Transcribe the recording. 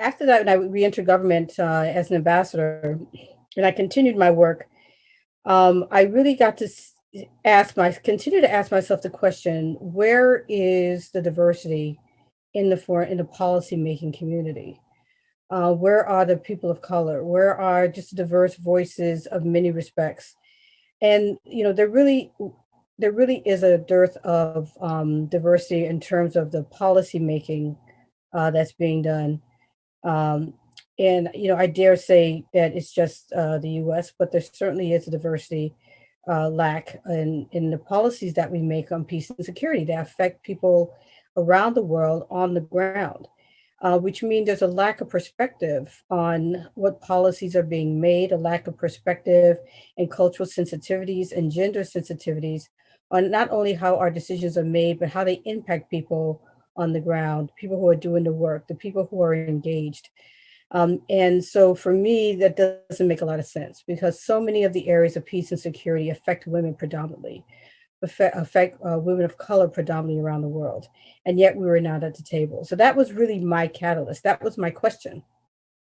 after that, when I re-entered government uh, as an ambassador, and I continued my work, um, I really got to ask my continue to ask myself the question: Where is the diversity in the in the policy making community? Uh, where are the people of color? Where are just diverse voices of many respects? And you know, there really there really is a dearth of um, diversity in terms of the policy making uh, that's being done. Um, and you know, I dare say that it's just uh, the U.S., but there certainly is a diversity uh, lack in in the policies that we make on peace and security that affect people around the world on the ground. Uh, which means there's a lack of perspective on what policies are being made, a lack of perspective and cultural sensitivities and gender sensitivities on not only how our decisions are made, but how they impact people on the ground, people who are doing the work, the people who are engaged. Um, and so for me, that doesn't make a lot of sense because so many of the areas of peace and security affect women predominantly, affect, affect uh, women of color predominantly around the world. And yet we were not at the table. So that was really my catalyst. That was my question.